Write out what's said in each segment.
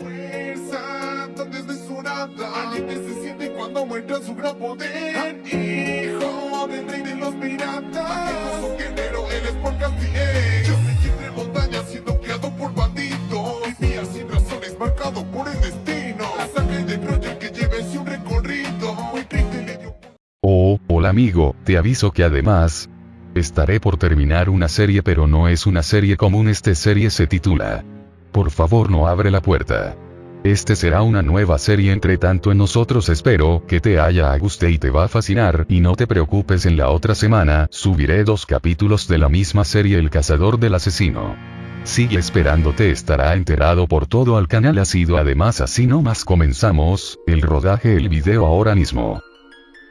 Fuerza tan desmesurada Alguien se siente cuando muestra su gran poder. Hijo del rey de los piratas. Majestuoso guerrero, él es por Castiel Yo me entre montañas siendo criado por bandidos. Vivía sin razones, marcado por el destino. La sangre de Troya que lleve un recorrido Muy triste le dio Oh, hola amigo, te aviso que además, estaré por terminar una serie pero no es una serie común, esta serie se titula. Por favor no abre la puerta. Este será una nueva serie entre tanto en nosotros espero que te haya guste y te va a fascinar y no te preocupes en la otra semana subiré dos capítulos de la misma serie El cazador del asesino. Sigue esperándote estará enterado por todo al canal ha sido además así no más comenzamos, el rodaje el video ahora mismo.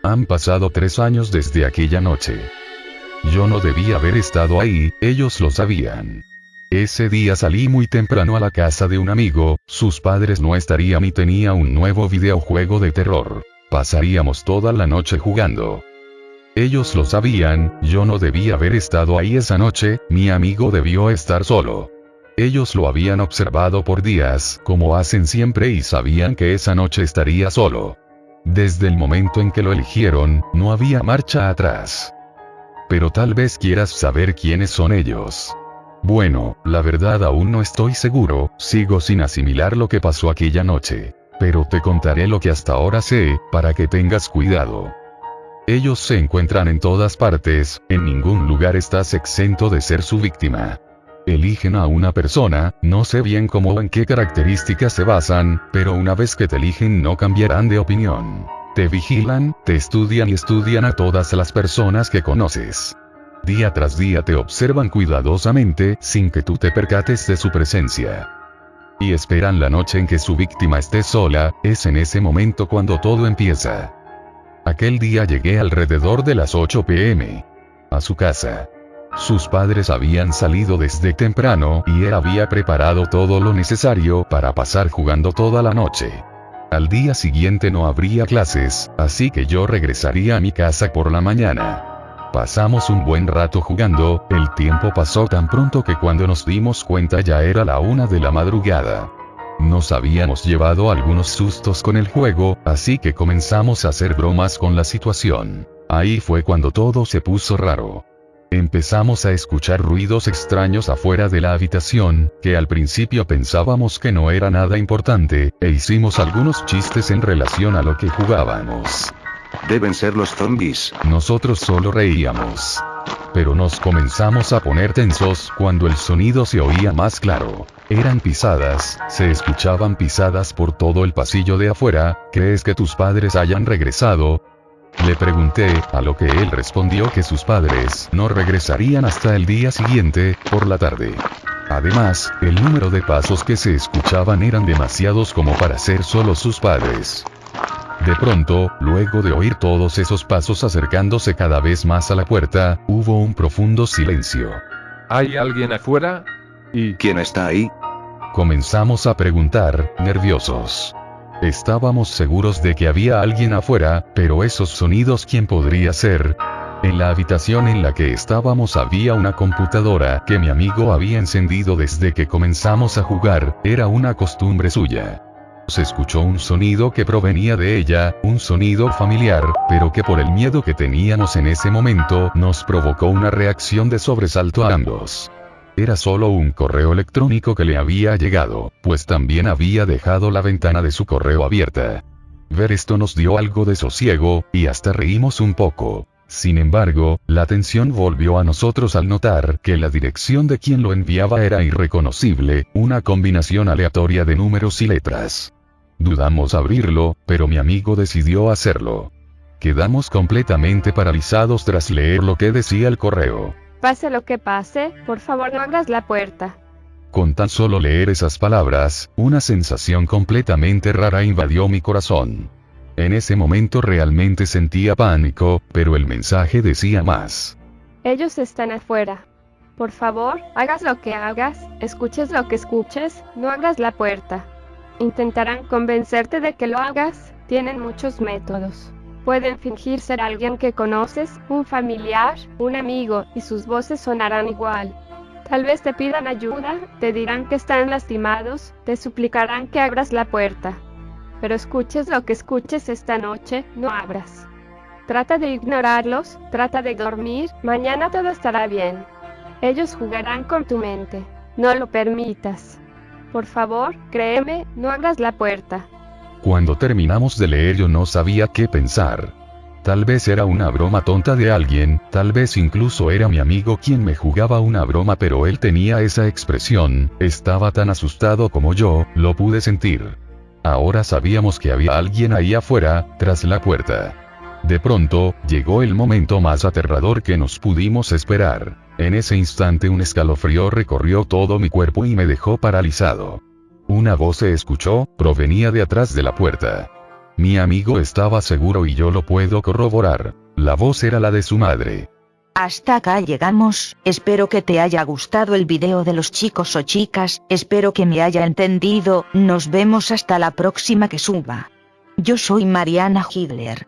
Han pasado tres años desde aquella noche. Yo no debía haber estado ahí, ellos lo sabían. Ese día salí muy temprano a la casa de un amigo, sus padres no estarían y tenía un nuevo videojuego de terror. Pasaríamos toda la noche jugando. Ellos lo sabían, yo no debía haber estado ahí esa noche, mi amigo debió estar solo. Ellos lo habían observado por días, como hacen siempre y sabían que esa noche estaría solo. Desde el momento en que lo eligieron, no había marcha atrás. Pero tal vez quieras saber quiénes son ellos. Bueno, la verdad aún no estoy seguro, sigo sin asimilar lo que pasó aquella noche. Pero te contaré lo que hasta ahora sé, para que tengas cuidado. Ellos se encuentran en todas partes, en ningún lugar estás exento de ser su víctima. Eligen a una persona, no sé bien cómo o en qué características se basan, pero una vez que te eligen no cambiarán de opinión. Te vigilan, te estudian y estudian a todas las personas que conoces. Día tras día te observan cuidadosamente, sin que tú te percates de su presencia. Y esperan la noche en que su víctima esté sola, es en ese momento cuando todo empieza. Aquel día llegué alrededor de las 8 pm. A su casa. Sus padres habían salido desde temprano y él había preparado todo lo necesario para pasar jugando toda la noche. Al día siguiente no habría clases, así que yo regresaría a mi casa por la mañana. Pasamos un buen rato jugando, el tiempo pasó tan pronto que cuando nos dimos cuenta ya era la una de la madrugada. Nos habíamos llevado algunos sustos con el juego, así que comenzamos a hacer bromas con la situación. Ahí fue cuando todo se puso raro. Empezamos a escuchar ruidos extraños afuera de la habitación, que al principio pensábamos que no era nada importante, e hicimos algunos chistes en relación a lo que jugábamos. Deben ser los zombies. Nosotros solo reíamos. Pero nos comenzamos a poner tensos cuando el sonido se oía más claro. Eran pisadas, se escuchaban pisadas por todo el pasillo de afuera, ¿crees que tus padres hayan regresado? Le pregunté, a lo que él respondió que sus padres no regresarían hasta el día siguiente, por la tarde. Además, el número de pasos que se escuchaban eran demasiados como para ser solo sus padres. De pronto, luego de oír todos esos pasos acercándose cada vez más a la puerta, hubo un profundo silencio. ¿Hay alguien afuera? ¿Y ¿Quién está ahí? Comenzamos a preguntar, nerviosos. Estábamos seguros de que había alguien afuera, pero esos sonidos ¿quién podría ser? En la habitación en la que estábamos había una computadora que mi amigo había encendido desde que comenzamos a jugar, era una costumbre suya. Se escuchó un sonido que provenía de ella, un sonido familiar, pero que por el miedo que teníamos en ese momento nos provocó una reacción de sobresalto a ambos. Era solo un correo electrónico que le había llegado, pues también había dejado la ventana de su correo abierta. Ver esto nos dio algo de sosiego, y hasta reímos un poco. Sin embargo, la tensión volvió a nosotros al notar que la dirección de quien lo enviaba era irreconocible, una combinación aleatoria de números y letras. Dudamos abrirlo, pero mi amigo decidió hacerlo. Quedamos completamente paralizados tras leer lo que decía el correo. Pase lo que pase, por favor no abras la puerta. Con tan solo leer esas palabras, una sensación completamente rara invadió mi corazón. En ese momento realmente sentía pánico, pero el mensaje decía más. Ellos están afuera. Por favor, hagas lo que hagas, escuches lo que escuches, no abras la puerta. Intentarán convencerte de que lo hagas, tienen muchos métodos. Pueden fingir ser alguien que conoces, un familiar, un amigo, y sus voces sonarán igual. Tal vez te pidan ayuda, te dirán que están lastimados, te suplicarán que abras la puerta. Pero escuches lo que escuches esta noche, no abras. Trata de ignorarlos, trata de dormir, mañana todo estará bien. Ellos jugarán con tu mente. No lo permitas. Por favor, créeme, no abras la puerta. Cuando terminamos de leer yo no sabía qué pensar. Tal vez era una broma tonta de alguien, tal vez incluso era mi amigo quien me jugaba una broma pero él tenía esa expresión, estaba tan asustado como yo, lo pude sentir. Ahora sabíamos que había alguien ahí afuera, tras la puerta. De pronto, llegó el momento más aterrador que nos pudimos esperar. En ese instante un escalofrío recorrió todo mi cuerpo y me dejó paralizado. Una voz se escuchó, provenía de atrás de la puerta. Mi amigo estaba seguro y yo lo puedo corroborar. La voz era la de su madre. Hasta acá llegamos, espero que te haya gustado el video de los chicos o chicas, espero que me haya entendido, nos vemos hasta la próxima que suba. Yo soy Mariana Hitler.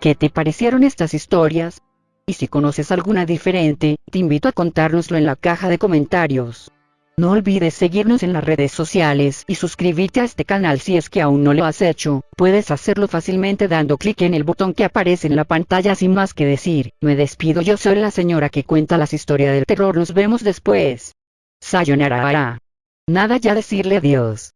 ¿Qué te parecieron estas historias? Y si conoces alguna diferente, te invito a contárnoslo en la caja de comentarios. No olvides seguirnos en las redes sociales y suscribirte a este canal si es que aún no lo has hecho. Puedes hacerlo fácilmente dando clic en el botón que aparece en la pantalla sin más que decir. Me despido, yo soy la señora que cuenta las historias del terror. Nos vemos después. Sayonara. Nada ya decirle adiós.